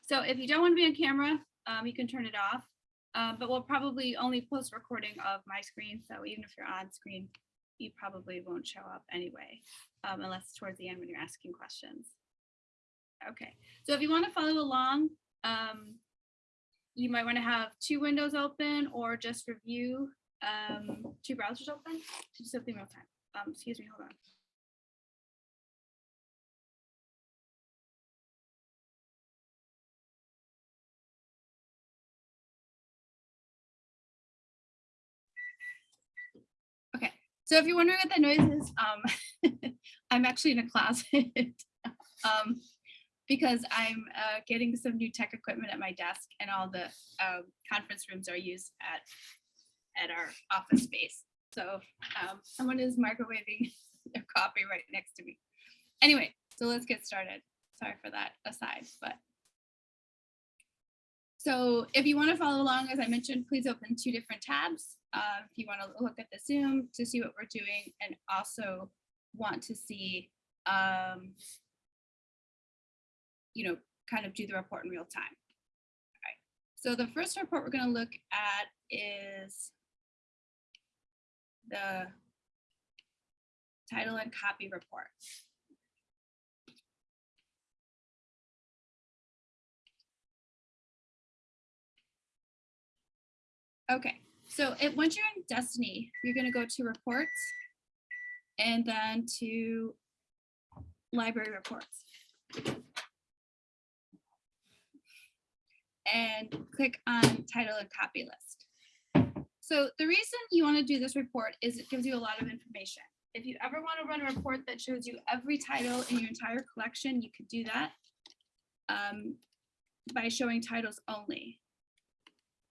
So if you don't want to be on camera, um, you can turn it off. Uh, but we'll probably only post recording of my screen. So even if you're on screen, you probably won't show up anyway, um, unless towards the end when you're asking questions. Okay, so if you want to follow along, um, you might want to have two windows open or just review um, two browsers open to do something real time. Um, excuse me, hold on. So if you're wondering what that noise is, um, I'm actually in a closet. um, because I'm uh, getting some new tech equipment at my desk and all the um, conference rooms are used at, at our office space. So um, someone is microwaving their coffee right next to me. Anyway, so let's get started. Sorry for that aside, but. So if you want to follow along, as I mentioned, please open two different tabs. Uh, if you want to look at the Zoom to see what we're doing and also want to see um, you know, kind of do the report in real time. All right. So the first report we're going to look at is the title and copy report. Okay, so it, once you're in Destiny, you're going to go to reports and then to library reports. and click on title and copy list. So the reason you want to do this report is it gives you a lot of information. If you ever want to run a report that shows you every title in your entire collection, you could do that um, by showing titles only.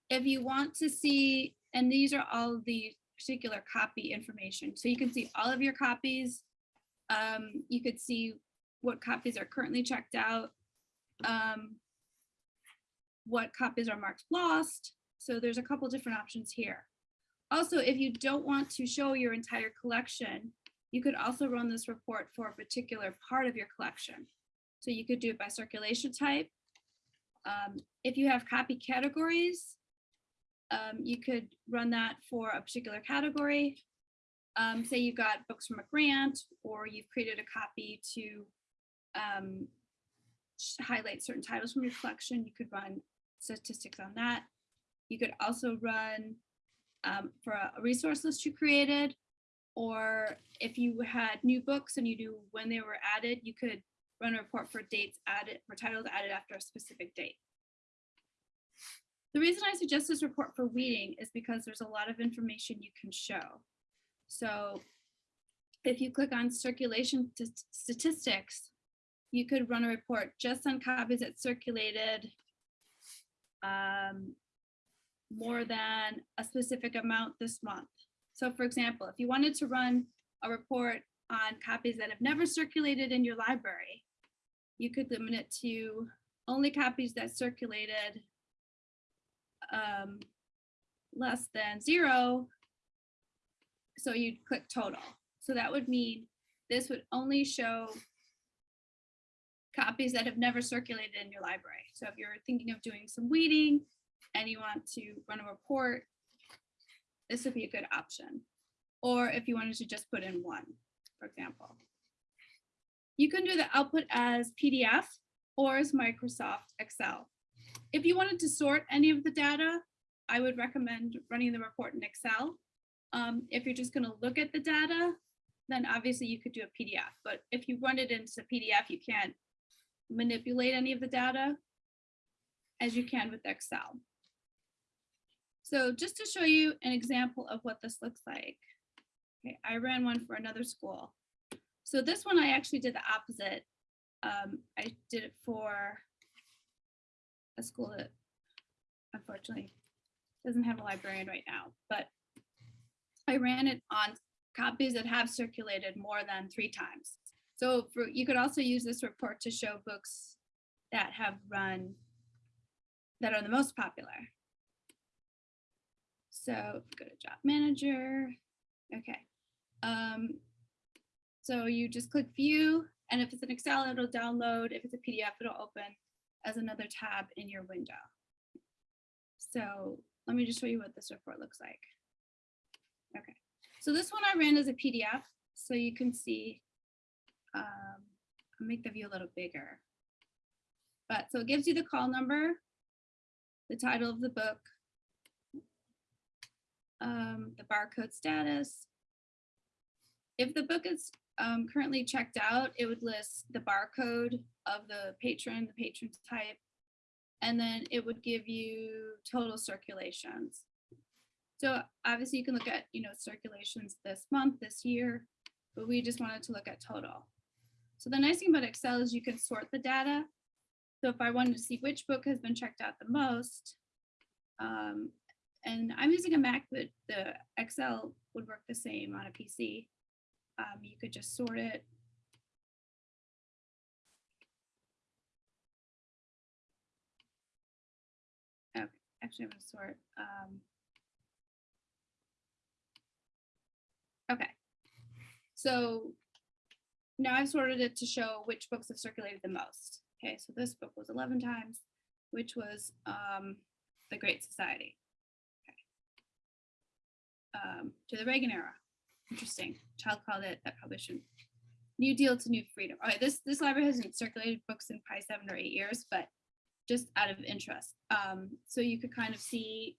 If you want to see, and these are all the particular copy information, so you can see all of your copies. Um, you could see what copies are currently checked out. Um, what copies are marked lost. So there's a couple different options here. Also, if you don't want to show your entire collection, you could also run this report for a particular part of your collection. So you could do it by circulation type. Um, if you have copy categories, um, you could run that for a particular category. Um, say you've got books from a grant or you've created a copy to um, highlight certain titles from your collection, you could run statistics on that. You could also run um, for a, a resource list you created, or if you had new books and you knew when they were added, you could run a report for dates added, for titles added after a specific date. The reason I suggest this report for weeding is because there's a lot of information you can show. So if you click on circulation statistics, you could run a report just on copies that circulated um, more than a specific amount this month. So for example, if you wanted to run a report on copies that have never circulated in your library, you could limit it to only copies that circulated um, less than zero. So you'd click total. So that would mean this would only show copies that have never circulated in your library. So if you're thinking of doing some weeding and you want to run a report, this would be a good option. Or if you wanted to just put in one, for example. You can do the output as PDF or as Microsoft Excel. If you wanted to sort any of the data, I would recommend running the report in Excel. Um, if you're just going to look at the data, then obviously you could do a PDF. But if you run it into PDF, you can't manipulate any of the data as you can with Excel. So just to show you an example of what this looks like. Okay, I ran one for another school. So this one I actually did the opposite. Um, I did it for a school that unfortunately doesn't have a librarian right now, but I ran it on copies that have circulated more than three times. So for, you could also use this report to show books that have run, that are the most popular. So go to job manager. Okay. Um, so you just click view and if it's an Excel, it'll download. If it's a PDF, it'll open. As another tab in your window. So let me just show you what this report looks like. Okay, so this one I ran as a PDF, so you can see, um, I'll make the view a little bigger. But so it gives you the call number, the title of the book, um, the barcode status. If the book is um, currently checked out, it would list the barcode of the patron, the patron type, and then it would give you total circulations. So obviously you can look at, you know, circulations this month, this year, but we just wanted to look at total. So the nice thing about Excel is you can sort the data. So if I wanted to see which book has been checked out the most, um, and I'm using a Mac, but the Excel would work the same on a PC. Um, you could just sort it. Okay, actually, I'm gonna sort. Um, okay, so now I've sorted it to show which books have circulated the most. Okay, so this book was 11 times, which was um, The Great Society. Okay. Um, to the Reagan era. Interesting. Child called it, that probably shouldn't. New Deal to New Freedom. All right, this, this library hasn't circulated books in probably seven or eight years, but just out of interest. Um, so you could kind of see,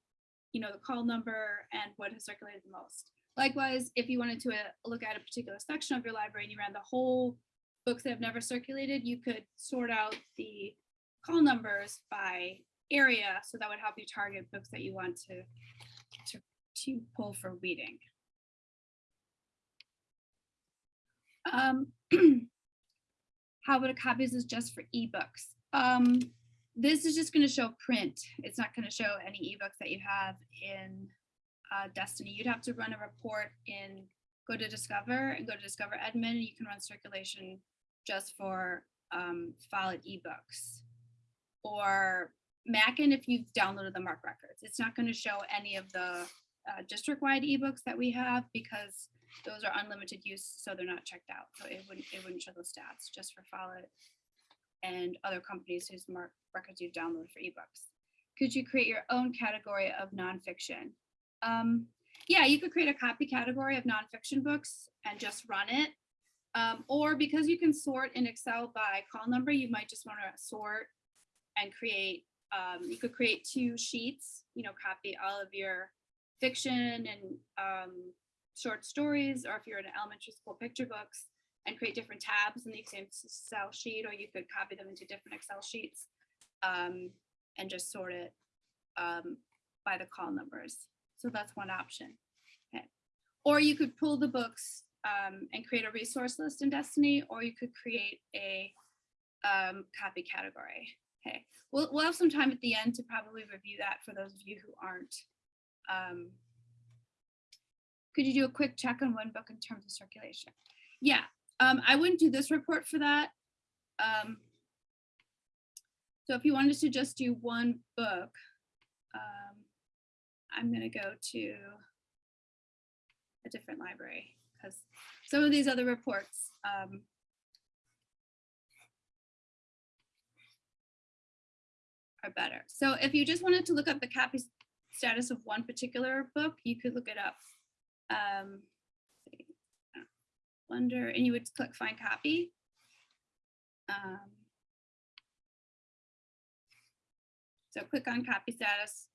you know, the call number and what has circulated the most. Likewise, if you wanted to uh, look at a particular section of your library and you ran the whole books that have never circulated, you could sort out the call numbers by area. So that would help you target books that you want to, to, to pull for reading. Um, how about a copies is just for ebooks? Um, this is just going to show print. It's not going to show any ebooks that you have in uh, Destiny. You'd have to run a report in go to Discover and go to Discover Admin. And you can run circulation just for um, Follett ebooks or Mackin if you've downloaded the MARC records. It's not going to show any of the uh, district-wide ebooks that we have because those are unlimited use, so they're not checked out. So it wouldn't it wouldn't show those stats just for Follett and other companies whose MARC records you've downloaded for ebooks. Could you create your own category of nonfiction? Um, yeah, you could create a copy category of nonfiction books and just run it. Um, or because you can sort in Excel by call number, you might just want to sort and create, um, you could create two sheets, you know, copy all of your fiction and um, short stories, or if you're in elementary school picture books, and create different tabs in the same Excel sheet, or you could copy them into different Excel sheets um, and just sort it um, by the call numbers. So that's one option. Okay. Or you could pull the books um, and create a resource list in Destiny, or you could create a um, copy category. Okay, we'll, we'll have some time at the end to probably review that for those of you who aren't. Um, could you do a quick check on one book in terms of circulation? Yeah, um, I wouldn't do this report for that. Um, so if you wanted to just do one book, um, I'm going to go to a different library because some of these other reports um, are better. So if you just wanted to look up the copy status of one particular book, you could look it up. Um, Wonder, and you would click find copy. Um, so click on copy status.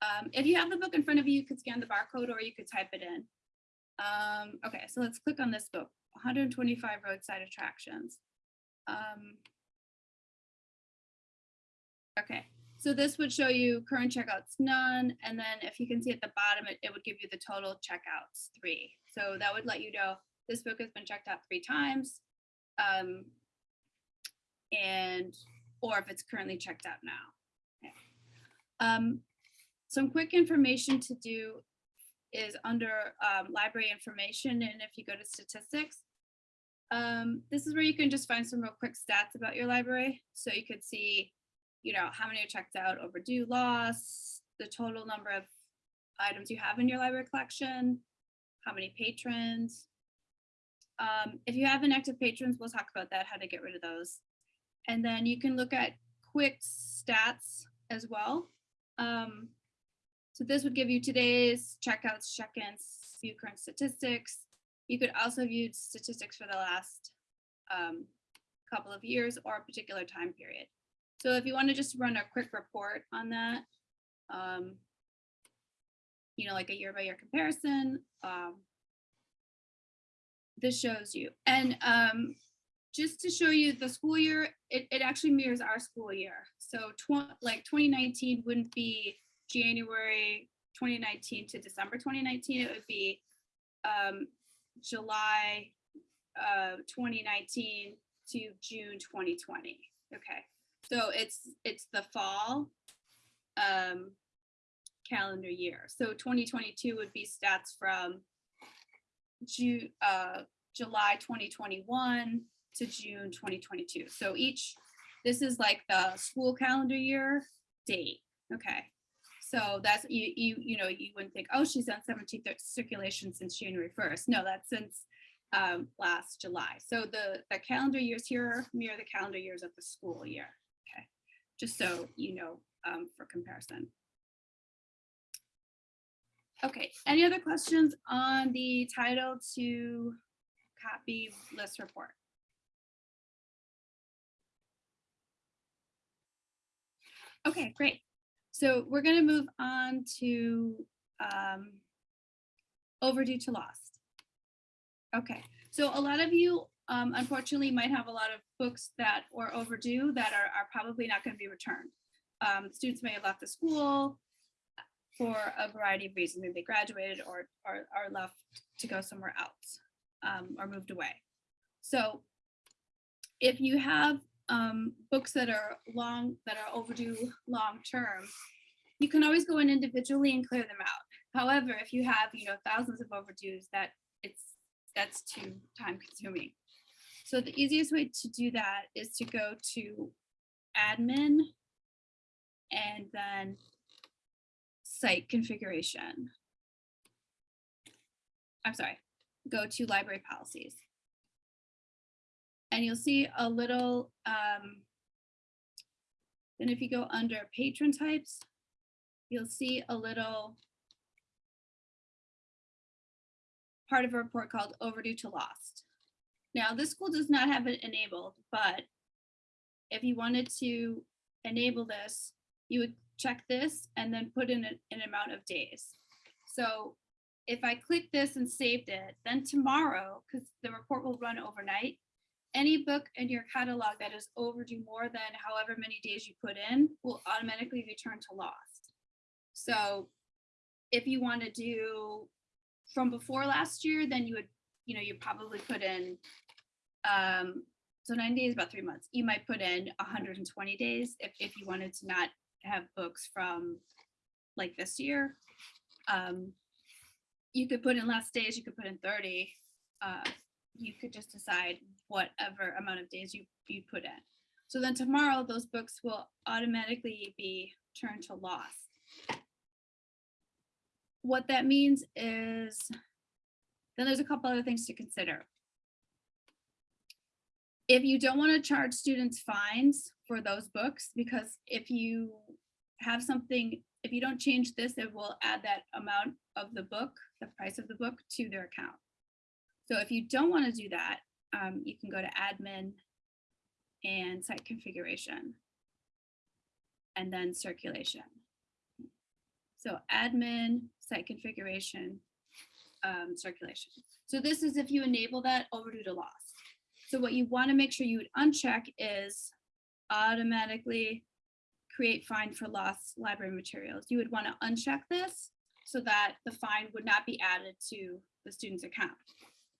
Um, if you have the book in front of you, you could scan the barcode or you could type it in. Um, okay, so let's click on this book, 125 roadside attractions. Um, okay, so this would show you current checkouts none, and then if you can see at the bottom, it, it would give you the total checkouts three. So that would let you know this book has been checked out three times, um, and or if it's currently checked out now. Okay. Um, some quick information to do is under um, library information, and if you go to statistics, um, this is where you can just find some real quick stats about your library. So you could see, you know, how many are checked out, overdue, loss, the total number of items you have in your library collection, how many patrons, um, if you have inactive patrons, we'll talk about that, how to get rid of those. And then you can look at quick stats as well. Um, so this would give you today's checkouts, check-ins, view current statistics. You could also view statistics for the last um, couple of years or a particular time period. So if you want to just run a quick report on that, um, you know, like a year by year comparison, um, this shows you. And um, just to show you the school year, it, it actually mirrors our school year. So tw like 2019 wouldn't be January 2019 to December 2019. It would be um, July uh, 2019 to June 2020. Okay, so it's it's the fall um, calendar year. So 2022 would be stats from June, uh, July 2021 to June 2022. So each, this is like the school calendar year date. Okay. So that's, you, you, you know, you wouldn't think, oh, she's on 17th circulation since January 1st. No, that's since um, last July. So the, the calendar years here mirror the calendar years of the school year. Okay. Just so you know um, for comparison. Okay, any other questions on the title to copy list report? Okay, great. So we're going to move on to um, overdue to lost. Okay, so a lot of you um, unfortunately might have a lot of books that are overdue that are, are probably not going to be returned. Um, students may have left the school for a variety of reasons. Maybe they graduated or, are left to go somewhere else um, or moved away. So if you have um, books that are long, that are overdue long term, you can always go in individually and clear them out. However, if you have, you know, thousands of overdues, that it's that's too time consuming. So the easiest way to do that is to go to admin and then site configuration. I'm sorry, go to library policies. And you'll see a little, um, then if you go under patron types, you'll see a little part of a report called overdue to lost. Now this school does not have it enabled, but if you wanted to enable this, you would check this and then put in a- an amount of days. So if I click this and saved it, then tomorrow, because the report will run overnight, any book in your catalog that is overdue more than however many days you put in will automatically return to lost. So if you want to do from before last year, then you would, you know, you probably put in, um, so 90 days, about three months. You might put in 120 days if, if you wanted to not have books from like this year. Um, you could put in less days, you could put in 30. Uh, you could just decide whatever amount of days you, you put in. So then tomorrow, those books will automatically be turned to loss. What that means is, then there's a couple other things to consider. If you don't want to charge students fines for those books, because if you have something, if you don't change this, it will add that amount of the book, the price of the book to their account. So if you don't want to do that, um, you can go to admin and site configuration and then circulation. So admin, site configuration, um, circulation. So this is if you enable that overdue to loss. So what you want to make sure you would uncheck is automatically create fine for lost library materials. You would want to uncheck this so that the fine would not be added to the student's account.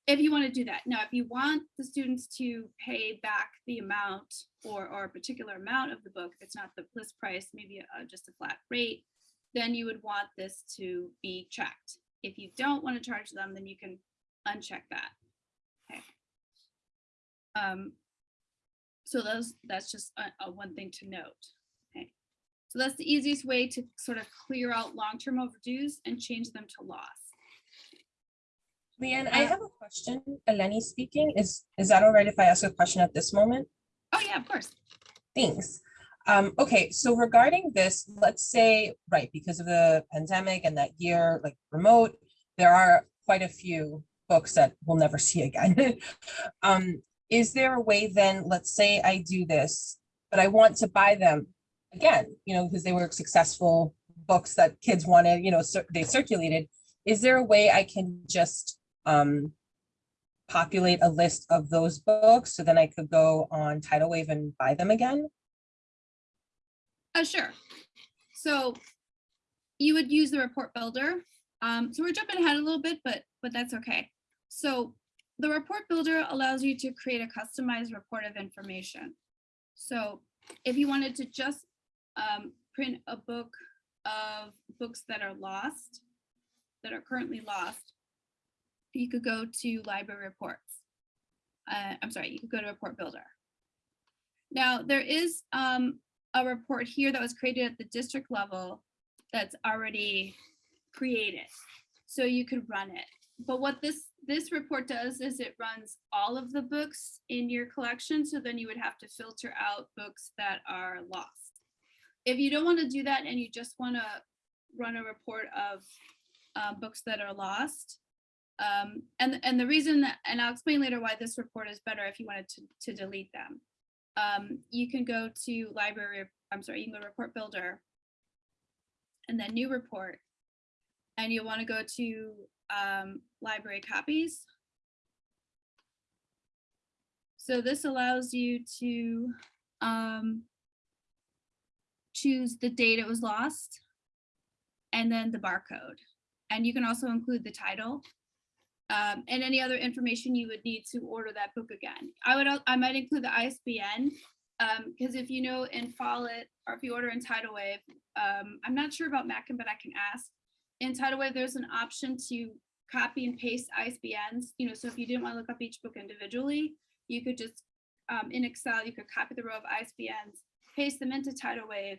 If you want to do that. Now, if you want the students to pay back the amount or, or a particular amount of the book, if it's not the list price, maybe a, just a flat rate, then you would want this to be checked. If you don't want to charge them, then you can uncheck that. Um, so those, that's just a, a one thing to note. Okay. So that's the easiest way to sort of clear out long-term overdues and change them to loss. Leanne, I have a question. Eleni speaking. Is, is that all right if I ask a question at this moment? Oh yeah, of course. Thanks. Um, okay, so regarding this, let's say, right, because of the pandemic and that year, like remote, there are quite a few books that we'll never see again. Um, is there a way then, let's say I do this, but I want to buy them again, you know, because they were successful books that kids wanted, you know, they circulated. Is there a way I can just um populate a list of those books so then I could go on Titlewave and buy them again? Uh, sure. So you would use the report builder. Um, so we're jumping ahead a little bit, but but that's okay. So the report builder allows you to create a customized report of information. So if you wanted to just um, print a book of books that are lost, that are currently lost, you could go to library reports. Uh, I'm sorry, you could go to report builder. Now there is um, a report here that was created at the district level that's already created. So you could run it. But what this this report does is it runs all of the books in your collection. So then you would have to filter out books that are lost. If you don't want to do that and you just want to run a report of uh, books that are lost, um, and and the reason that, and I'll explain later why this report is better if you wanted to to delete them um, you can go to library, I'm sorry, you can go to report builder and then new report. And you'll want to go to um, library copies. So this allows you to um, choose the date it was lost and then the barcode. And you can also include the title um, and any other information you would need to order that book again. I would, I might include the ISBN, because if you know in Follett, or if you order in Titlewave, um, I'm not sure about Mackin, but I can ask. In Titlewave, there's an option to copy and paste ISBNs, you know, so if you didn't want to look up each book individually, you could just, um, in Excel, you could copy the row of ISBNs, paste them into Titlewave,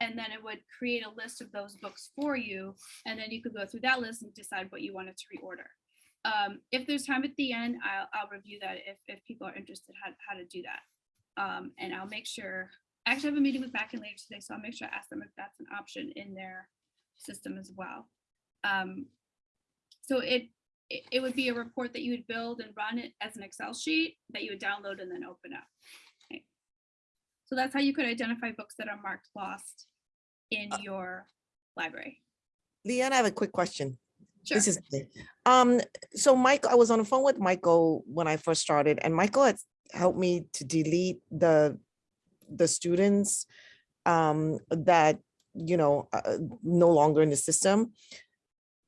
and then it would create a list of those books for you, and then you could go through that list and decide what you wanted to reorder um, if there's time at the end, I'll, I'll review that if, if people are interested how, how to do that. Um, and I'll make sure, I actually have a meeting with Mackin later today, so I'll make sure I ask them if that's an option in their system as well. Um, so it, it, it would be a report that you would build and run it as an Excel sheet that you would download and then open up. Okay. So that's how you could identify books that are marked lost in your library. Leanne, I have a quick question. Sure. This is, um, so Mike, I was on the phone with Michael when I first started and Michael had helped me to delete the, the students um, that, you know, uh, no longer in the system.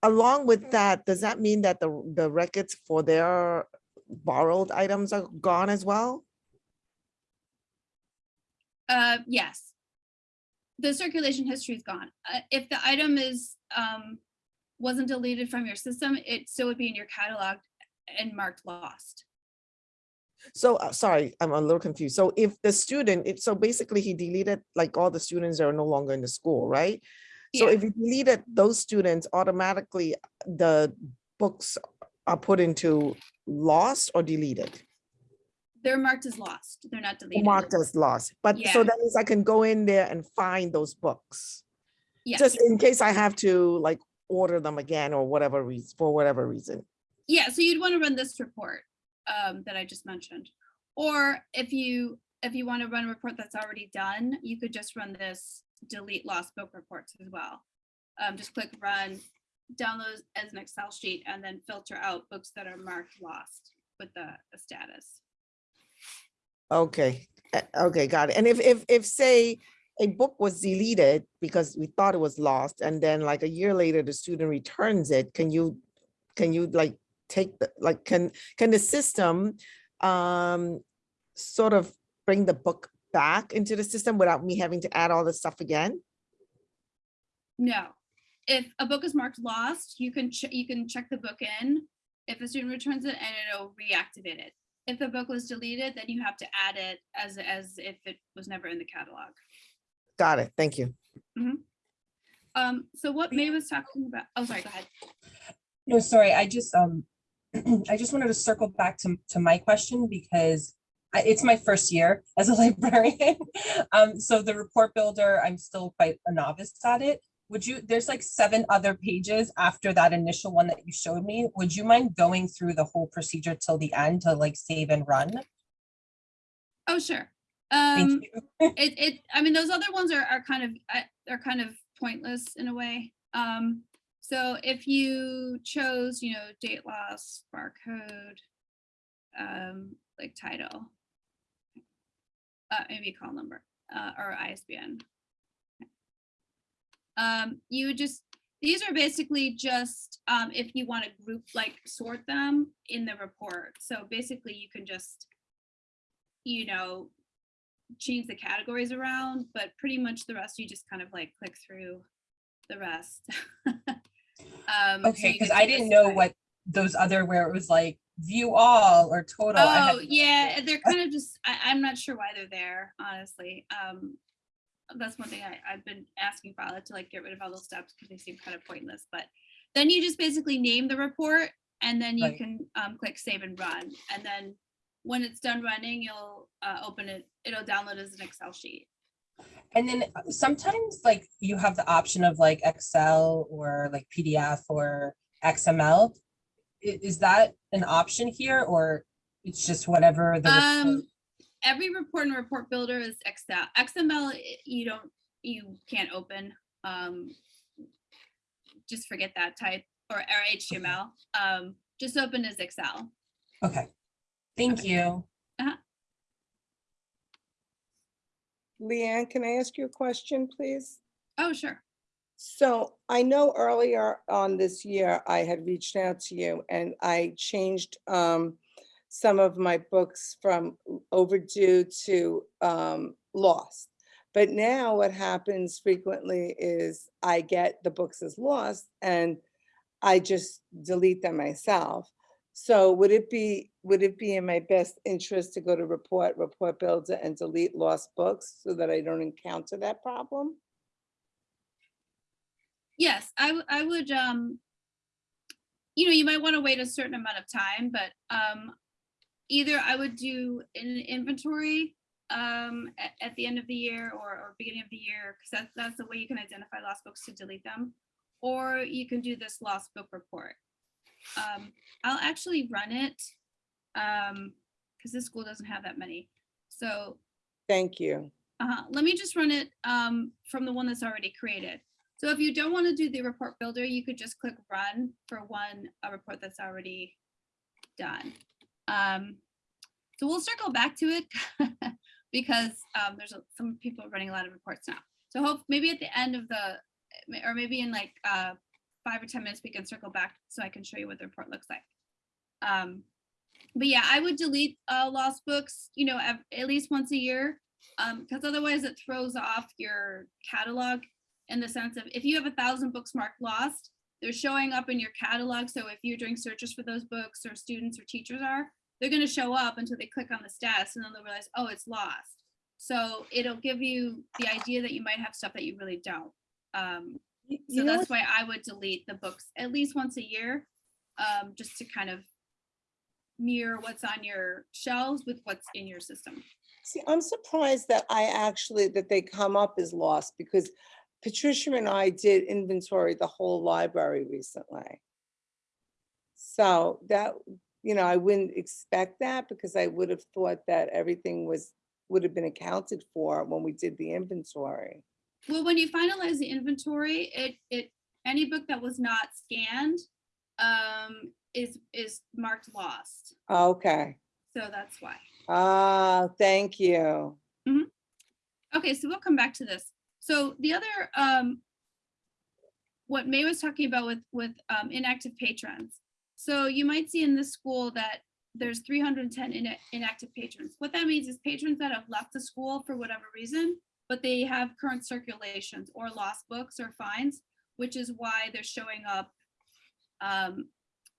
Along with that, does that mean that the, the records for their borrowed items are gone as well? Uh, yes. The circulation history is gone. Uh, if the item is, um, wasn't deleted from your system, it still would be in your catalog and marked lost. So, uh, sorry, I'm a little confused. So if the student, it, so basically he deleted like all the students that are no longer in the school, right? So Yeah. if you deleted those students, automatically the books are put into lost or deleted? They're marked as lost. They're not deleted. Marked as lost, but Yeah. so that means I can go in there and find those books. Yes. Just in case I have to like order them again or whatever reason, for whatever reason. Yeah, so you'd want to run this report um, that I just mentioned. Or if you, if you want to run a report that's already done, you could just run this delete lost book reports as well. Um, just click run, download as an Excel sheet, and then filter out books that are marked lost with the, the status. Okay, uh, okay, got it. And if, if, if say a book was deleted because we thought it was lost and then like a year later the student returns it, can you, can you like take the, like, can, can the system um sort of bring the book back into the system without me having to add all this stuff again? No. If a book is marked lost, you can, ch- you can check the book in. If a student returns it and it'll reactivate it. If the book was deleted, then you have to add it as, as if it was never in the catalog. Got it, thank you. Um, so what May was talking about, oh, sorry, go ahead. No, sorry, I just, um, I just wanted to circle back to, to my question because I- it's my first year as a librarian. Um, so the report builder, I'm still quite a novice at it. Would you, there's like seven other pages after that initial one that you showed me. Would you mind going through the whole procedure till the end to like save and run? Oh, sure. Thank Um, you. it, it, I mean, those other ones are, are kind of, are kind of pointless in a way. Um, so if you chose, you know, date loss, barcode, um, like title, uh, maybe call number, uh, or ISBN. Um, you just, these are basically just, um, if you want to group, like sort them in the report. So basically you can just, you know, change the categories around, but pretty much the rest you just kind of like click through the rest. Um, Okay, because get I didn't know what those other where it was like view all or total. Oh, yeah, they're kind of just, I, I'm not sure why they're there, honestly. Um, that's one thing I, I've been asking Follett to like get rid of all those steps because they seem kind of pointless, but then you just basically name the report and then you Right. can um, click save and run. And then when it's done running, you'll uh, open it, it'll download as an Excel sheet. And then uh, sometimes like you have the option of like Excel or like PDF or XML. I- Is that an option here or it's just whatever the report- Um, every report and report builder is Excel. XML, you don't, you can't open. Um, just forget that type or, or HTML. Um, just open as Excel. Okay, thank you. Leanne, can I ask you a question, please? Oh, sure. So I know earlier on this year, I had reached out to you and I changed um, some of my books from overdue to um, lost. But now what happens frequently is I get the books as lost and I just delete them myself. So would it be, would it be in my best interest to go to report, report builder and delete lost books so that I don't encounter that problem? Yes, I, I would, um, you know, you might want to wait a certain amount of time, but, um, either I would do an inventory, um, at, at the end of the year or, or beginning of the year, because that's, that's the way you can identify lost books to delete them. Or you can do this lost book report. Um, I'll actually run it, um, because this school doesn't have that many. So Thank you. uh, let me just run it um, from the one that's already created. So if you don't want to do the report builder, you could just click run for one a report that's already done. Um, so we'll circle back to it because um, there's a, some people running a lot of reports now. So hope maybe at the end of the, or maybe in like uh, five or 10 minutes, we can circle back so I can show you what the report looks like. Um, but yeah, I would delete uh, lost books, you know, ev- at least once a year um because otherwise it throws off your catalog in the sense of if you have a thousand books marked lost they're showing up in your catalog. So if you're doing searches for those books or students or teachers are they're going to show up until they click on the status and then they'll realize oh it's lost. So it'll give you the idea that you might have stuff that you really don't. Um so You know, that's why i would delete the books at least once a year um just to kind of mirror what's on your shelves with what's in your system. See, I'm surprised that I actually, that they come up as lost because Patricia and I did inventory the whole library recently. So that, you know, I wouldn't expect that because I would have thought that everything was, would have been accounted for when we did the inventory. Well, when you finalize the inventory, it, it, any book that was not scanned um, is, is marked lost. Okay. So that's why. Ah, thank you. Okay, so we'll come back to this. So the other, um, what May was talking about with, with um, inactive patrons. So you might see in this school that there's 310 ina- inactive patrons. What that means is patrons that have left the school for whatever reason, but they have current circulations or lost books or fines, which is why they're showing up um,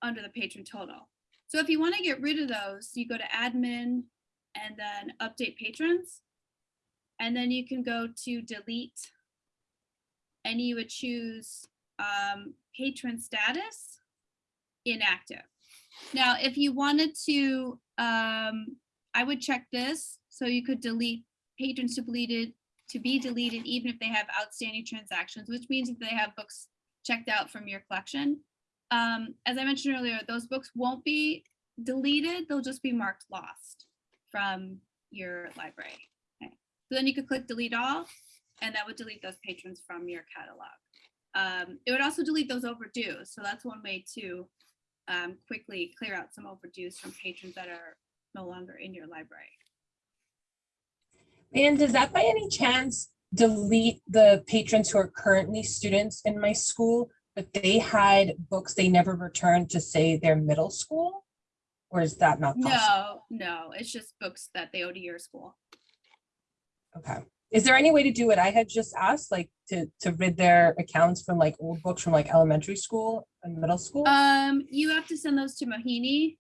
under the patron total. So if you want to get rid of those, you go to admin and then update patrons. And then you can go to delete. And you would choose um, patron status inactive. Now, if you wanted to um, I would check this, so you could delete patrons to deleted, to be deleted, even if they have outstanding transactions, which means if they have books checked out from your collection. Um, as I mentioned earlier, those books won't be deleted, they'll just be marked lost from your library. So then you could click delete all, and that would delete those patrons from your catalog. Um, it would also delete those overdue, so that's one way to um, quickly clear out some overdues from patrons that are no longer in your library. And does that by any chance delete the patrons who are currently students in my school, but they had books they never returned to say their middle school? Or is that not possible? No, no, it's just books that they owe to your school. Okay. Is there any way to do what I had just asked, like to, to rid their accounts from like old books from like elementary school and middle school? Um, you have to send those to Mohini.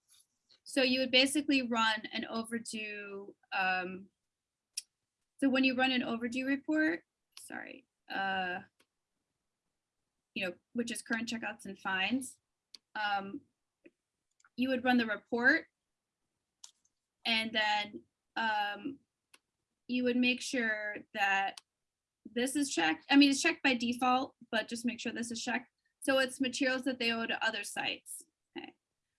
So you would basically run an overdue, um, so when you run an overdue report, sorry, uh, you know, which is current checkouts and fines, um, you would run the report and then, um, you would make sure that this is checked. I mean, it's checked by default, but just make sure this is checked. So it's materials that they owe to other sites. Okay.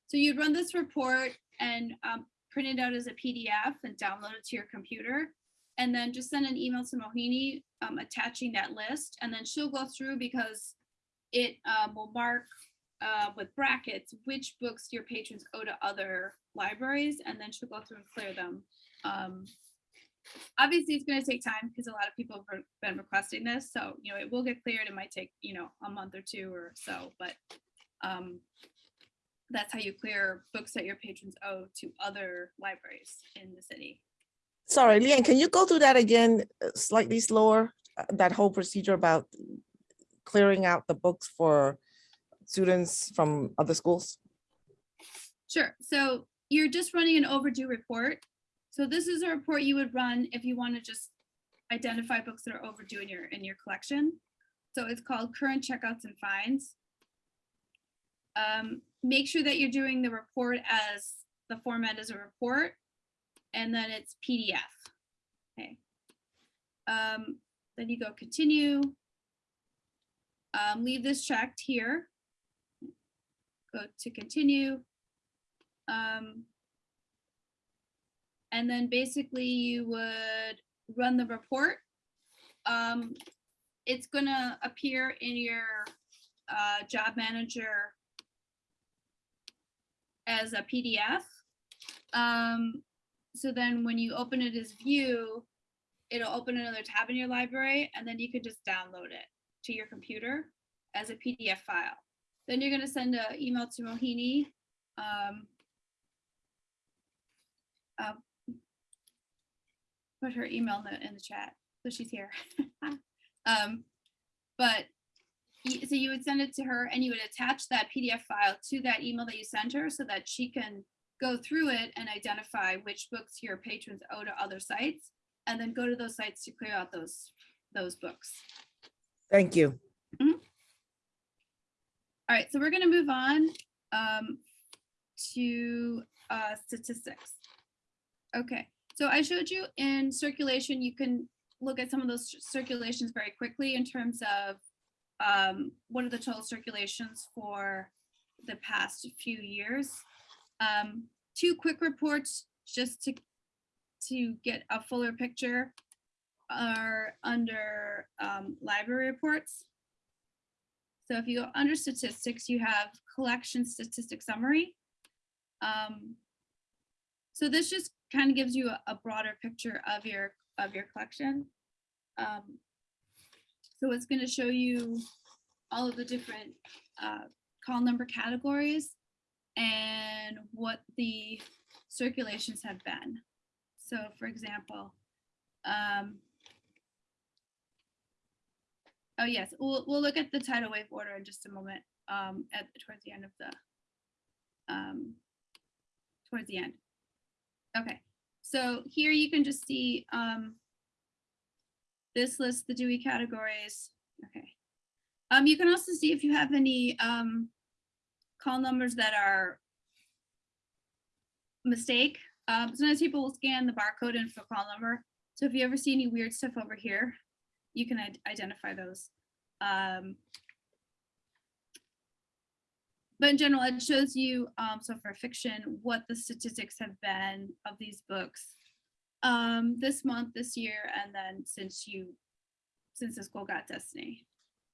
So you'd run this report and um, print it out as a PDF and download it to your computer. And then just send an email to Mohini um, attaching that list. And then she'll go through because it um, will mark uh, with brackets which books your patrons owe to other libraries. And then she'll go through and clear them. Obviously it's going to take time because a lot of people have been requesting this so you know it will get cleared it might take you know a month or two or so but um that's how you clear books that your patrons owe to other libraries in the city Sorry, Leanne, can you go through that again uh, slightly slower? Uh, That whole procedure about clearing out the books for students from other schools? sure so you're just running an overdue report so this is a report you would run if you want to just identify books that are overdue in your in your collection so it's called current checkouts and fines um, make sure that you're doing the report as the format is a report and then it's PDF. Okay. Um, then you go continue. Um, leave this checked here. Go to continue. Um, and then basically you would run the report. Um, it's gonna appear in your uh, job manager as a PDF. Um, so then when you open it as view, it'll open another tab in your library and then you can just download it to your computer as a PDF file. Then you're gonna send an email to Mohini. Um, uh, put her email in the, in the chat, so she's here. um, but so you would send it to her and you would attach that PDF file to that email that you sent her so that she can go through it and identify which books your patrons owe to other sites and then go to those sites to clear out those those books. Thank you. All right, so we're gonna move on um, to uh, statistics. Okay, so I showed you in circulation, you can look at some of those circulations very quickly in terms of um, what are the total circulations for the past few years. Um, two quick reports just to to get a fuller picture are under um, library reports. So if you go under statistics, you have collection statistic summary. Um, so this just kind of gives you a, a broader picture of your of your collection. Um, so it's going to show you all of the different uh, call number categories and what the circulations have been. So for example, um, oh yes, we'll, we'll look at the Titlewave order in just a moment um, at towards the end of the um, towards the end. Okay, so here you can just see um, this list the Dewey categories. Okay. Um, you can also see if you have any um, call numbers that are mistake Um, sometimes people will scan the barcode and for call number. So if you ever see any weird stuff over here, you can identify those. Um, but in general, it shows you, um, so for fiction, what the statistics have been of these books um, this month, this year, and then since you, since the school got Destiny.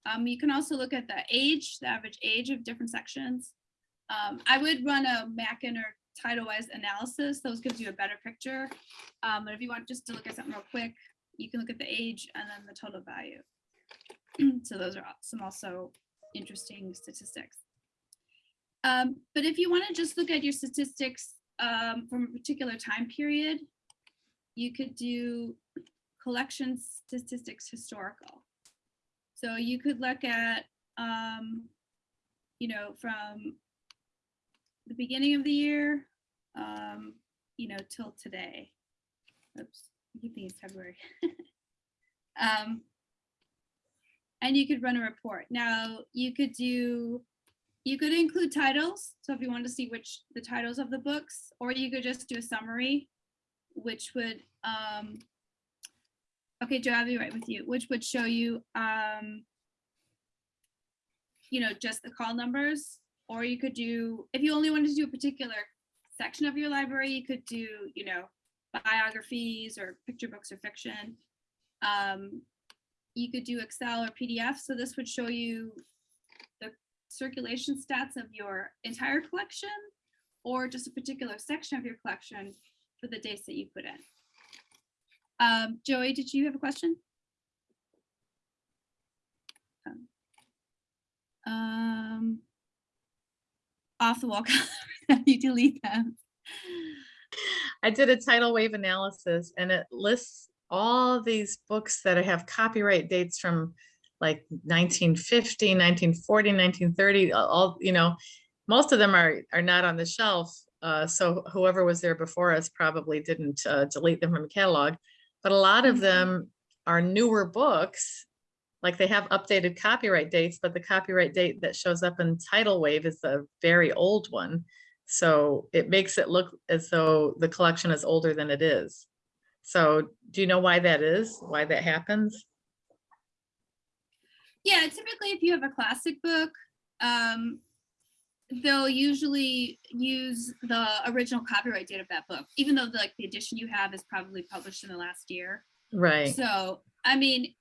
Um, you can also look at the age, the average age of different sections. Um, I would run a Mackin or Titlewave analysis. Those gives you a better picture. Um, but if you want just to look at something real quick, you can look at the age and then the total value. so those are some also interesting statistics. Um, but if you want to just look at your statistics um, from a particular time period, you could do collection statistics historical. So you could look at, um, you know, from the beginning of the year, um, you know, till today. Oops, I keep thinking it's February. um, and you could run a report. Now you could do, you could include titles. So if you want to see which the titles of the books, or you could just do a summary, which would, um, okay, Joe, I'll be right with you, which would show you, um, you know, just the call numbers, or you could do, if you only wanted to do a particular section of your library, you could do, you know, biographies or picture books or fiction. Um, you could do Excel or PDF. So this would show you circulation stats of your entire collection or just a particular section of your collection for the dates that you put in. Um, Joey, did you have a question? Um, Um, off the wall, you delete them. I did a Titlewave analysis and it lists all these books that I have copyright dates from like 1950, 1940, 1930, all- you know, most of them are, are not on the shelf. Uh, so whoever was there before us probably didn't uh, delete them from the catalog. But a lot of Mhm. them are newer books. Like they have updated copyright dates, but the copyright date that shows up in Titlewave is a very old one. So it makes it look as though the collection is older than it is. So do you know why that is? Why that happens? Yeah, typically if you have a classic book, um, they'll usually use the original copyright date of that book, even though like the edition you have is probably published in the last year. Right, So, I mean,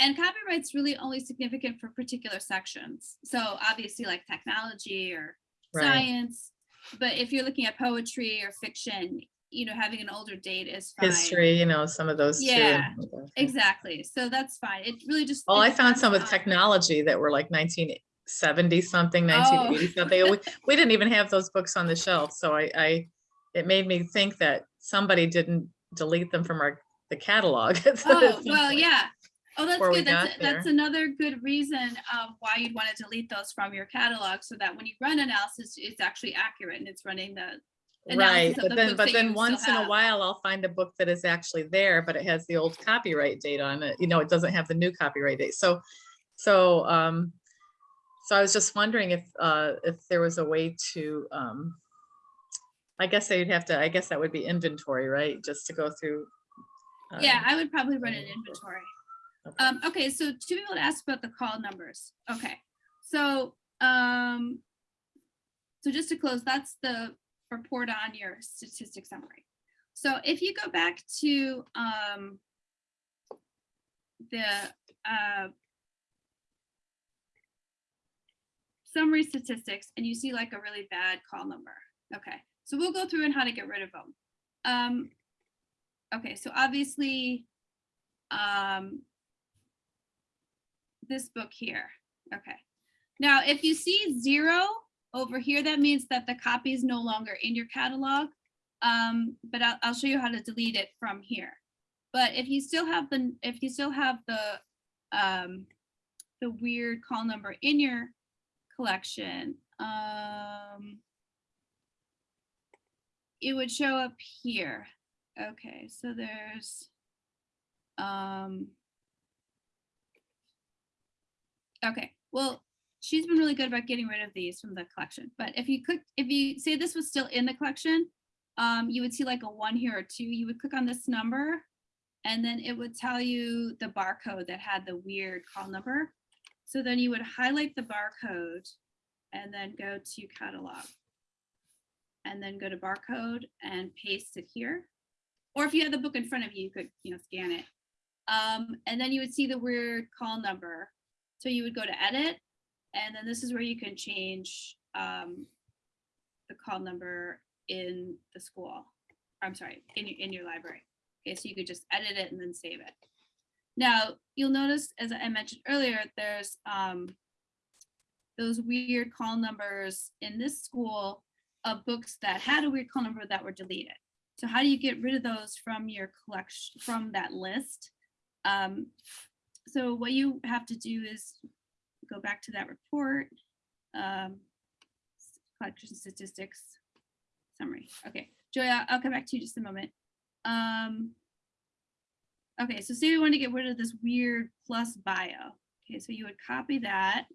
and copyright's really only significant for particular sections. So obviously like technology or right. science, but if you're looking at poetry or fiction, you know, having an older date is fine. History, you know, some of those. too. Yeah, Exactly. So that's fine. It really just. Well, I found some with technology that were like nineteen seventy something, nineteen oh. eighty something. We, we didn't even have those books on the shelf, so I, I, it made me think that somebody didn't delete them from our, the catalog. at Oh, well, yeah. Oh, that's good. That's, that's another good reason of why you'd want to delete those from your catalog so that when you run analysis, it's actually accurate and it's running the, Right, but then, but then once in a while, I'll find a book that is actually there, but it has the old copyright date on it. You know, it doesn't have the new copyright date. So, so, um, so I was just wondering if, uh, if there was a way to, um, I guess they'd have to, I guess that would be inventory, right? Just to go through. yeah, um, I would probably run an inventory. okay. Um, okay, so two people asked about the call numbers. Okay, so, um, so just to close, that's the report on your statistic summary. So if you go back to, um, the, uh, summary statistics and you see like a really bad call number. Okay, so we'll go through and how to get rid of them. Um, okay, so obviously, um, this book here. Okay. Now, if you see zero over here, that means that the copy is no longer in your catalog. Um, but I'll, I'll show you how to delete it from here. But if you still have the, if you still have the, um, the weird call number in your collection, um, it would show up here. Okay, so there's, um, Okay, well, she's been really good about getting rid of these from the collection, but if you could, if you say this was still in the collection, um, you would see like a one here or two. You would click on this number and then it would tell you the barcode that had the weird call number. So then you would highlight the barcode and then go to catalog. And then go to barcode and paste it here. Or if you had the book in front of you, you could, you know, scan it. Um, and then you would see the weird call number. So you would go to edit, and then this is where you can change um, the call number in the school. I'm sorry, in your, in your library. Okay, so you could just edit it and then save it. Now, you'll notice, as I mentioned earlier, there's um, those weird call numbers in this school of books that had a weird call number that were deleted. So how do you get rid of those from your collection, from that list? Um, so what you have to do is go back to that report. Um, collection statistics summary. Okay, Joya, I'll come back to you just a moment. Um, okay, so say we want to get rid of this weird plus bio. Okay, so you would copy that.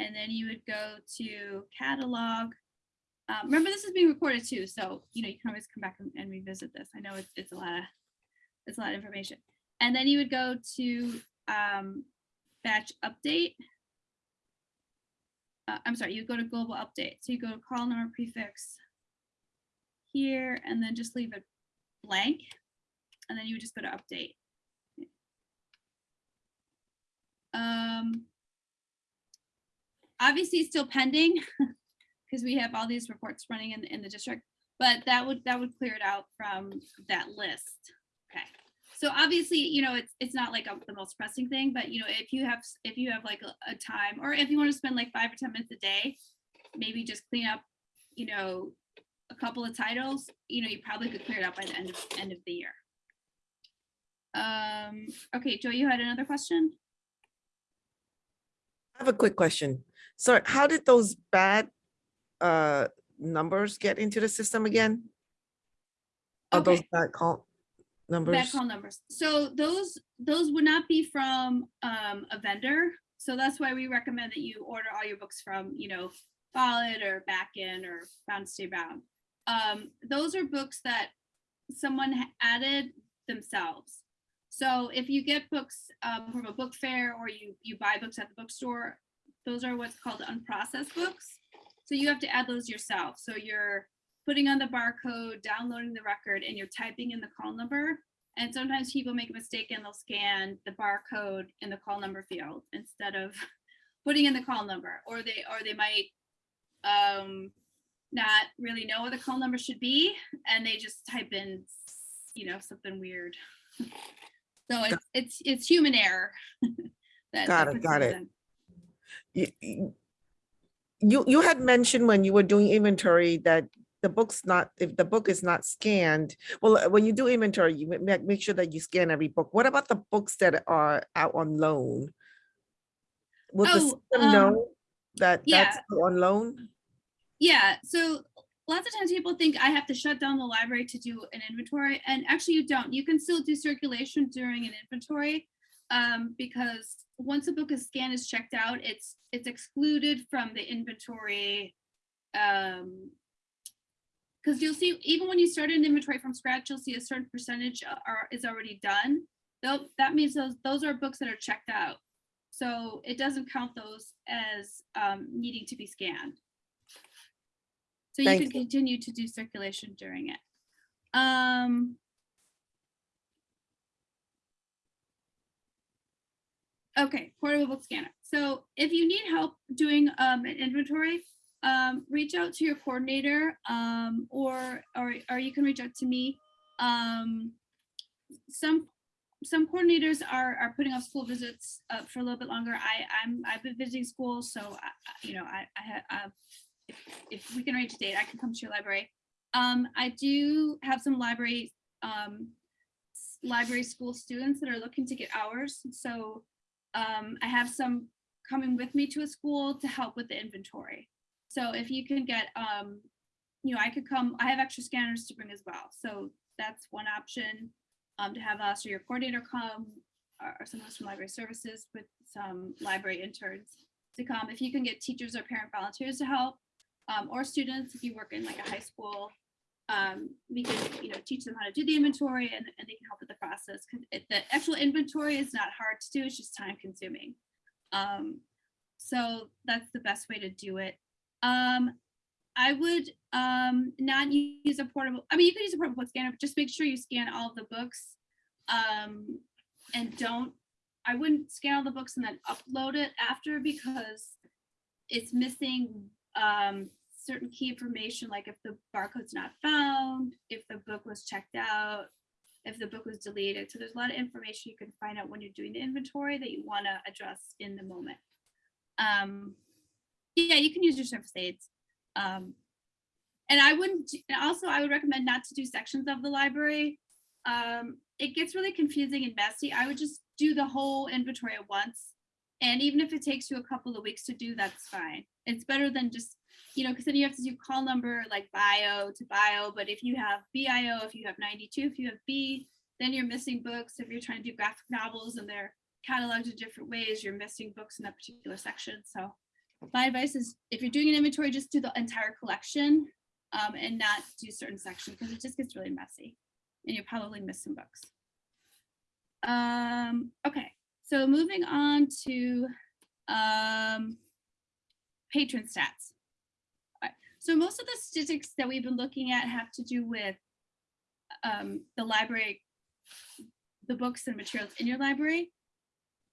And then you would go to catalog. Um, remember, this is being recorded too, so you know you can always come back and, and revisit this. I know it's it's a lot of it's a lot of information. And then you would go to um, batch update. Uh, I'm sorry, you go to global update. So you go to call number prefix here, and then just leave it blank. And then you would just go to update. Um, obviously, it's still pending because we have all these reports running in, in the district, but that would that would clear it out from that list. Okay. So obviously, you know, it's it's not like a, the most pressing thing, but you know, if you have if you have like a, a time or if you want to spend like five or ten minutes a day, maybe just clean up, you know, a couple of titles, you know, you probably could clear it out by the end of end of the year. Um, okay, Joe, you had another question? I have a quick question. So how did those bad uh numbers get into the system again? Are those Okay. bad call Numbers? call numbers. So those, those would not be from um, a vendor. So that's why we recommend that you order all your books from, you know, Follett or Mackin or Bound to Stay Bound. Um, those are books that someone added themselves. So if you get books um, from a book fair or you, you buy books at the bookstore, those are what's called unprocessed books. So you have to add those yourself. So you're putting on the barcode, downloading the record, and you're typing in the call number. And sometimes people make a mistake and they'll scan the barcode in the call number field instead of putting in the call number, or they or they might um, not really know what the call number should be, and they just type in, you know, something weird. So it's it's it's human error. that- Got it, got it. You, you- you, you had mentioned when you were doing inventory that the book's not, if the book is not scanned, well, uh, when you do inventory, you make, make sure that you scan every book. What about the books that are out on loan? Will the Oh, system um, know that yeah. that's on loan? Yeah, so lots of times people think I have to shut down the library to do an inventory, and actually you don't. You can still do circulation during an inventory um, because once a book is scanned is checked out, it's it's excluded from the inventory. Um, because you'll see even when you start an inventory from scratch, you'll see a certain percentage are is already done. Though that means those those are books that are checked out, so it doesn't count those as um, needing to be scanned. So you Thank can you. continue to do circulation during it. Um. Okay, portable book scanner. So if you need help doing um an inventory, um, reach out to your coordinator, um, or, or, or you can reach out to me. Um, some, some coordinators are, are putting off school visits, uh, for a little bit longer. I, I'm, I've been visiting schools, so I, I- you know, I, I have, uh, if, if we can arrange a date, I can come to your library. Um, I do have some library, um, library school students that are looking to get hours. So, um, I have some coming with me to a school to help with the inventory. So if you can get, um, you know, I could come, I have extra scanners to bring as well. So that's one option. Um, to have us or your coordinator come, or, someone from library services with some library interns to come. If you can get teachers or parent volunteers to help, um, or students, if you work in like a high school, um, we can, you know, teach them how to do the inventory and, and they can help with the process. It, the actual inventory is not hard to do, it's just time consuming. Um, so that's the best way to do it. Um, I would, um, not use a portable, I mean, you could use a portable scanner, but just make sure you scan all the books. Um, and don't, I wouldn't scan all the books and then upload it after because it's missing, um, certain key information, like if the barcode's not found, if the book was checked out, if the book was deleted. So there's a lot of information you can find out when you're doing the inventory that you want to address in the moment. Um, yeah, you can use your surface aids. Um, and I wouldn't, and also I would recommend not to do sections of the library. Um, it gets really confusing and messy. I would just do the whole inventory at once. And even if it takes you a couple of weeks to do, that's fine. It's better than just you know, because then you have to do call number like bio to bio, but if you have BIO, if you have 92, if you have B, then you're missing books. If you're trying to do graphic novels and they're cataloged in different ways, you're missing books in that particular section. So my advice is if you're doing an inventory, just do the entire collection um, and not do certain sections because it just gets really messy and you'll probably miss some books. Um, okay, so moving on to um, patron stats. So most of the statistics that we've been looking at have to do with um, the library, the books and materials in your library.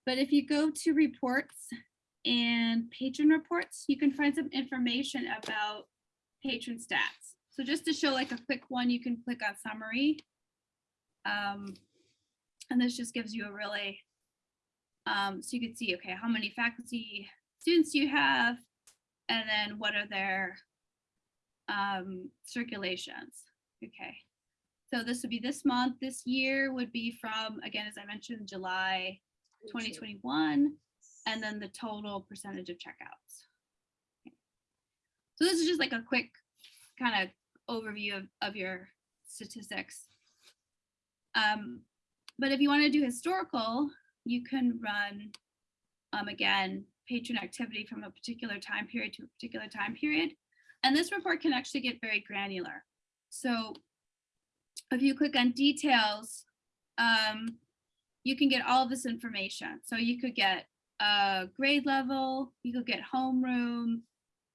But if you go to reports and patron reports, you can find some information about patron stats. So just to show like a quick one, you can click on summary. Um, and this just gives you a really, um, so you can see, okay, how many faculty students do you have? And then what are their um, circulations. Okay, so this would be this month. This year would be from, again, as I mentioned, July 2021, and then the total percentage of checkouts. Okay. So this is just like a quick kind of overview of, of your statistics. Um, but if you want to do historical, you can run, um, again, patron activity from a particular time period to a particular time period. And this report can actually get very granular. So if you click on details, um, you can get all this information. So you could get a grade level, you could get homeroom.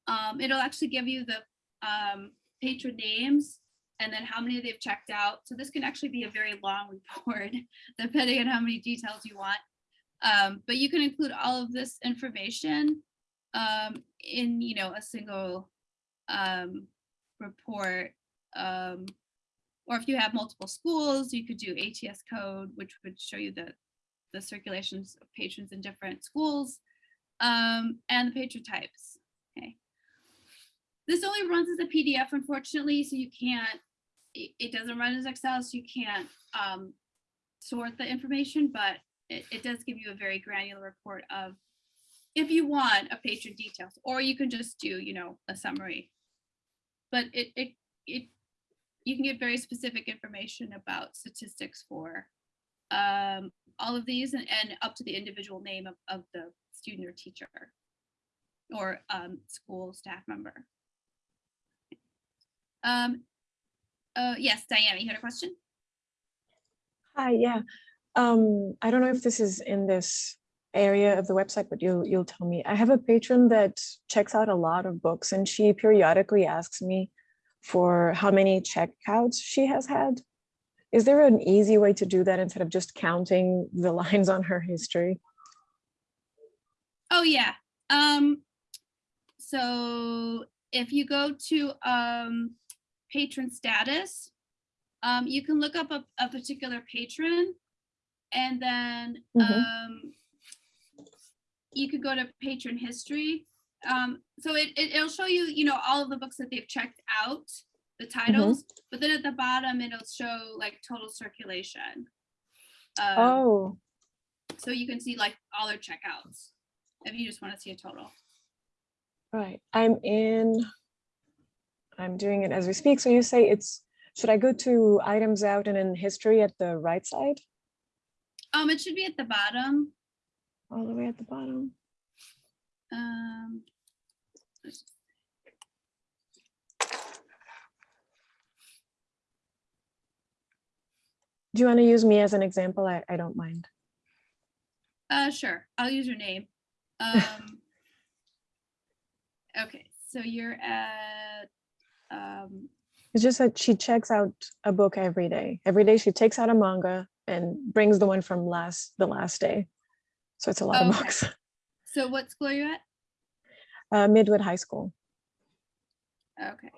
Um, it'll actually give you the um, patron names and then how many they've checked out. So this can actually be a very long report, depending on how many details you want. Um, but you can include all of this information um, in, you know, a single um, report. Um, or if you have multiple schools, you could do ATS code, which would show you the, the circulations of patrons in different schools um, and the patron types. Okay. This only runs as a PDF, unfortunately, so you can't, it, doesn't run as Excel, so you can't um, sort the information, but it, it does give you a very granular report of if you want a patron details, or you can just do, you know, a summary. But it, it, it, you can get very specific information about statistics for um, all of these and, and up to the individual name of, of the student or teacher or um, school staff member. Um, uh, yes, Diana, you had a question? Hi, yeah. Um, I don't know if this is in this area of the website, but you'll you'll tell me. I have a patron that checks out a lot of books and she periodically asks me for how many checkouts she has had. Is there an easy way to do that instead of just counting the lines on her history? Oh, yeah. Um, so if you go to um, patron status, um, you can look up a, a particular patron and then Mhm. um, you could go to patron history. Um, so it, it, it'll show you, you know, all of the books that they've checked out, the titles, but then at the bottom, it'll show like total circulation. Um, Oh, So you can see like all their checkouts if you just want to see a total. right. I'm in, I'm doing it as we speak. So you say it's, should I go to items out and in history at the right side? Um, it should be at the bottom. All the way at the bottom? Um, Do you want to use me as an example? I, I don't mind. Uh, sure, I'll use your name. Um. Okay, so you're at, um, It's just that she checks out a book every day. Every day she takes out a manga and brings the one from last, the last day. So it's a lot of books. so what school are you at? Uh, Midwood High School. Okay.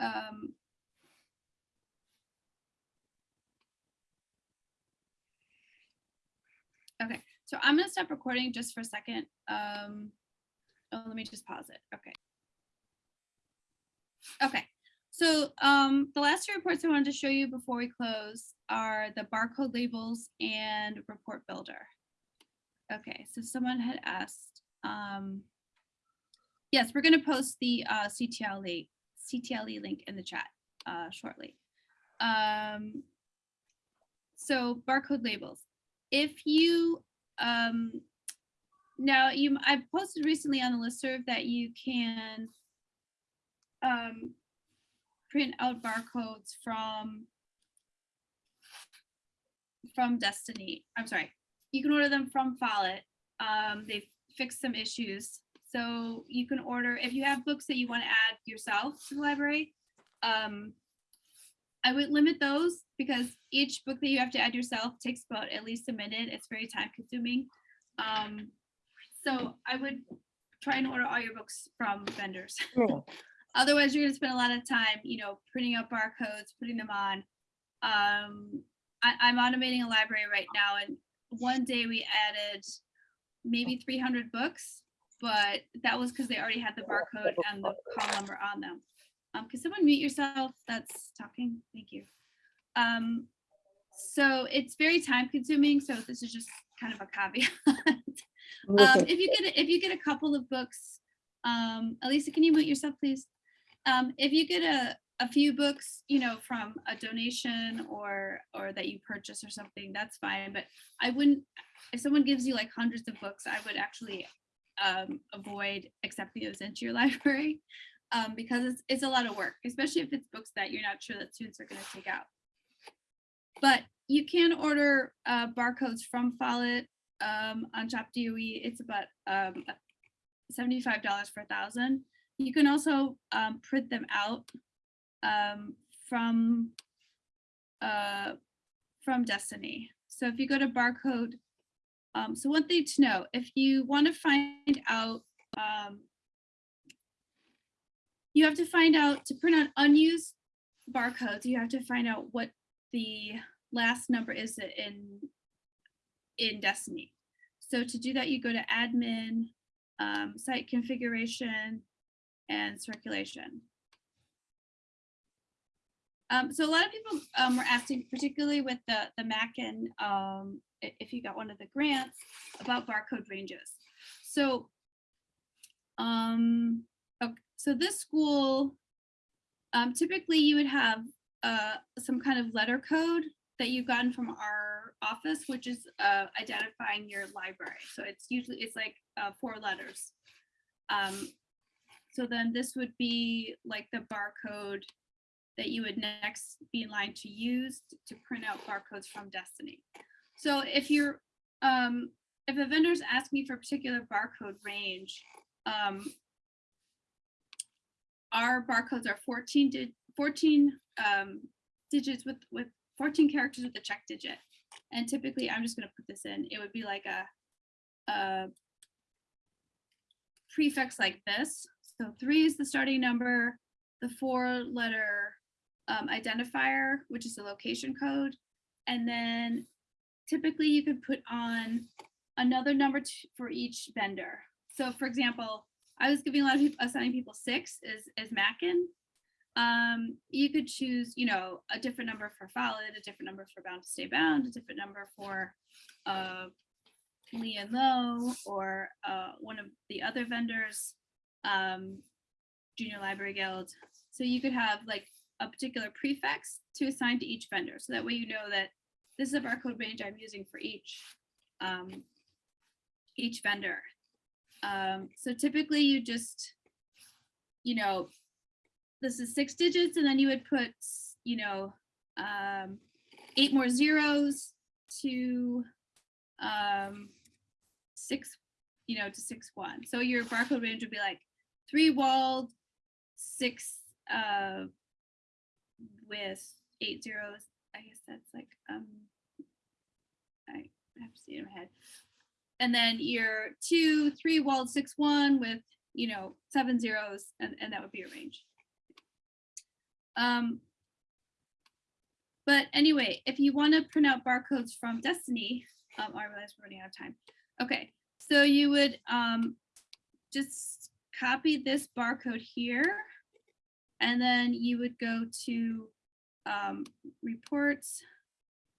Um. Okay, so I'm gonna stop recording just for a second. Um, oh, let me just pause it. Okay. Okay, so um, the last two reports I wanted to show you before we close are the barcode labels and report builder. Okay, so someone had asked, um, Yes, we're gonna post the uh, CTL link, CTLE link in the chat uh, shortly. Um, so barcode labels. If you um, now you, I posted recently on the listserv that you can um, print out barcodes from from Destiny. I'm sorry, you can order them from Follett. Um, they've fixed some issues. So you can order, if you have books that you want to add yourself to the library, um, I would limit those because each book that you have to add yourself takes about at least a minute. It's very time consuming. Um, so I would try and order all your books from vendors. Cool. Otherwise, you're gonna spend a lot of time, you know, printing out barcodes, putting them on. Um, I, I'm automating a library right now, and one day we added maybe 300 books, but that was because they already had the barcode and the call number on them. Um, can someone mute yourself? That's talking. Thank you. Um, so it's very time consuming. So this is just kind of a caveat. um, if you get a- if you get a couple of books, um, Elisa, can you mute yourself, please? Um, if you get a a few books, you know, from a donation or or that you purchase or something, that's fine. But I wouldn't. If someone gives you like hundreds of books, I would actually um, avoid accepting those into your library um, because it's it's a lot of work, especially if it's books that you're not sure that students are going to take out. But you can order uh, barcodes from Follett um, on Shop DOE. It's about um, $75 for a thousand. You can also um, print them out um, from uh, from Destiny. So if you go to barcode, um, so one thing to know, if you want to find out, um, you have to find out to print out unused barcodes, you have to find out what the last number is in in Destiny. So to do that, you go to admin, um, site configuration, and circulation. Um, so a lot of people um, were asking, particularly with the the Mackin, um, if you got one of the grants about barcode ranges. So, um, so this school, um, typically you would have uh, some kind of letter code that you've gotten from our office, which is uh, identifying your library. So it's usually it's like uh, four letters. Um, so then this would be like the barcode that you would next be in line to use to print out barcodes from Destiny. So if you're, um, if a vendor's asking me for a particular barcode range, um, our barcodes are 14 di- 14 um, digits with with 14 characters with a check digit. And typically, I'm just going to put this in. It would be like a, a prefix like this. So three is the starting number, the four letter um, identifier, which is the location code. And then typically you could put on another number for each vendor. So for example, I was giving a lot of people, assigning people six is, is Mackin. Um, you could choose, you know, a different number for Follett, a different number for Bound to Stay Bound, a different number for uh, Lee and Low, or uh, one of the other vendors, um, Junior Library Guild. So you could have like a particular prefix to assign to each vendor. So that way you know that this is a barcode range I'm using for each um, each vendor. Um, so typically you just, you know, this is six digits and then you would put, you know, um, eight more zeros to um, six, you know, to six one. So your barcode range would be like three walled, six uh, with eight zeros. I guess that's like um, I have to see it in my head. And then your two, three walled, six one with you know seven zeros, and, and that would be your range. Um, but anyway, if you want to print out barcodes from Destiny, um, I realize we're running out of time. Okay, so you would um, just copy this barcode here, and then you would go to um, reports,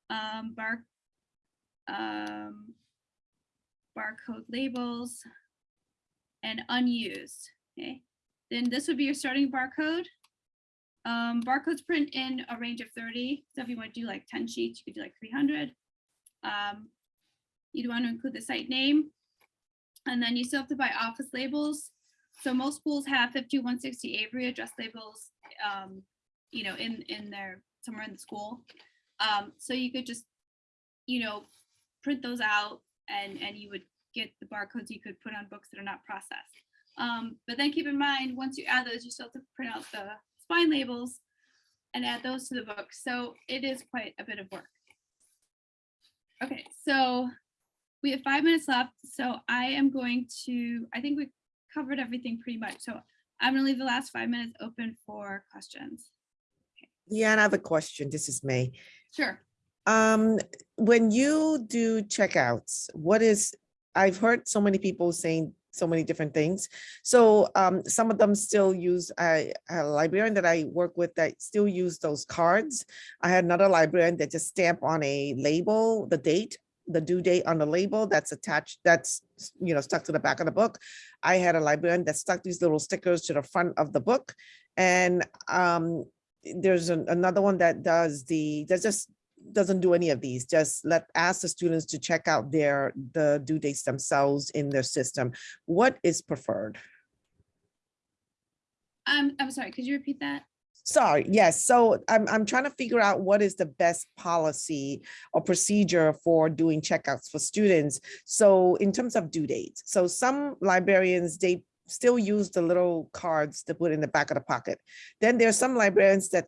um, bar, um, barcode labels, and unused. Okay, then this would be your starting barcode. Um, barcodes print in a range of 30. So if you want to do like 10 sheets, you could do like 300. Um, you'd want to include the site name. And then you still have to buy office labels. So most schools have 5160 Avery address labels, um, you know, in, in their, somewhere in the school. Um, so you could just, you know, print those out and, and you would get the barcodes you could put on books that are not processed. Um, but then keep in mind, once you add those, you still have to print out the spine labels and add those to the book. So it is quite a bit of work. Okay, so we have five minutes left. So I am going to, I think we covered everything pretty much. So I'm gonna leave the last five minutes open for questions. Yeah, and I have a question. This is me. Sure. Um, when you do checkouts, what is, I've heard so many people saying so many different things. So um, some of them still use, a librarian that I work with that still use those cards. I had another librarian that just stamp on a label, the date, the due date on the label that's attached, that's, you know, stuck to the back of the book. I had a librarian that stuck these little stickers to the front of the book. And um, there's an- another one that does the, that just doesn't do any of these, just let, ask the students to check out their, the due dates themselves in their system. What is preferred? Um, I'm sorry, could you repeat that? Sorry, yes, so I'm, I'm trying to figure out what is the best policy or procedure for doing checkouts for students. So in terms of due dates, so some librarians, they still use the little cards to put in the back of the pocket. Then there are some librarians that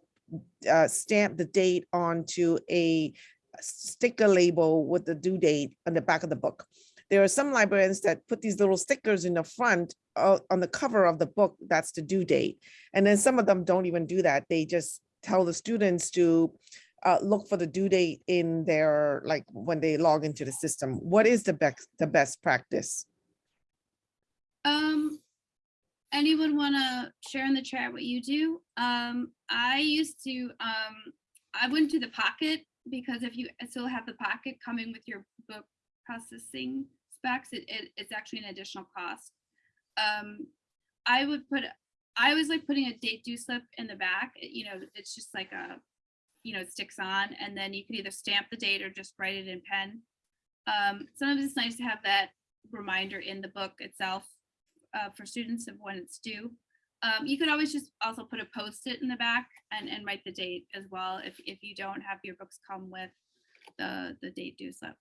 uh, stamp the date onto a sticker label with the due date on the back of the book. There are some librarians that put these little stickers in the front uh, on the cover of the book, that's the due date. And then some of them don't even do that. They just tell the students to uh, look for the due date in their, like, when they log into the system. What is the best, the best practice? Um, anyone want to share in the chat what you do? Um, I used to, um, I wouldn't do the pocket because if you still have the pocket coming with your book processing specs, it, it, it's actually an additional cost. Um, I would put, I was like putting a date due slip in the back, it- you know, it's just like a, you know, it sticks on and then you can either stamp the date or just write it in pen. Um, sometimes it's nice to have that reminder in the book itself uh, for students of when it's due. Um, you could always just also put a post-it in the back and, and write the date as well if, if you don't have your books come with the, the date due slip.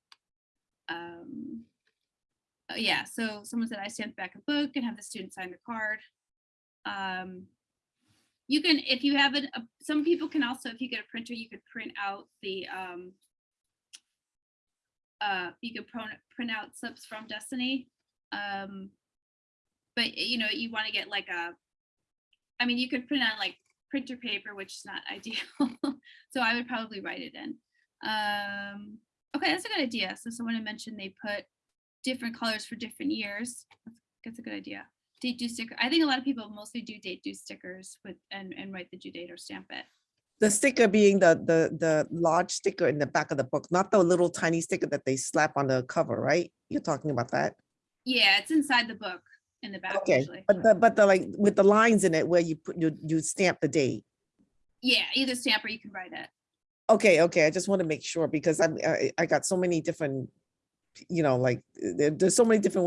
Um, uh, yeah, so someone said I stamp back a book and have the student sign the card. Um, you can, if you have it, uh, some people can also, if you get a printer, you could print out the, um, uh, you could print, print out slips from Destiny. Um, but you know, you want to get like a, I mean, you could print on like printer paper, which is not ideal. so I would probably write it in. Um, okay, that's a good idea. So someone had mentioned they put different colors for different years. That's, that's a good idea. Date due sticker. I think a lot of people mostly do date due stickers with and, and write the due date or stamp it. The sticker being the, the, the large sticker in the back of the book, not the little tiny sticker that they slap on the cover, right? You're talking about that? Yeah, it's inside the book in the back Okay, usually. but the, but the like with the lines in it where you put, you, you stamp the date. Yeah, either stamp or you can write it. Okay, okay, I just want to make sure because I'm, I, I got so many different, you know, like, there- there's so many different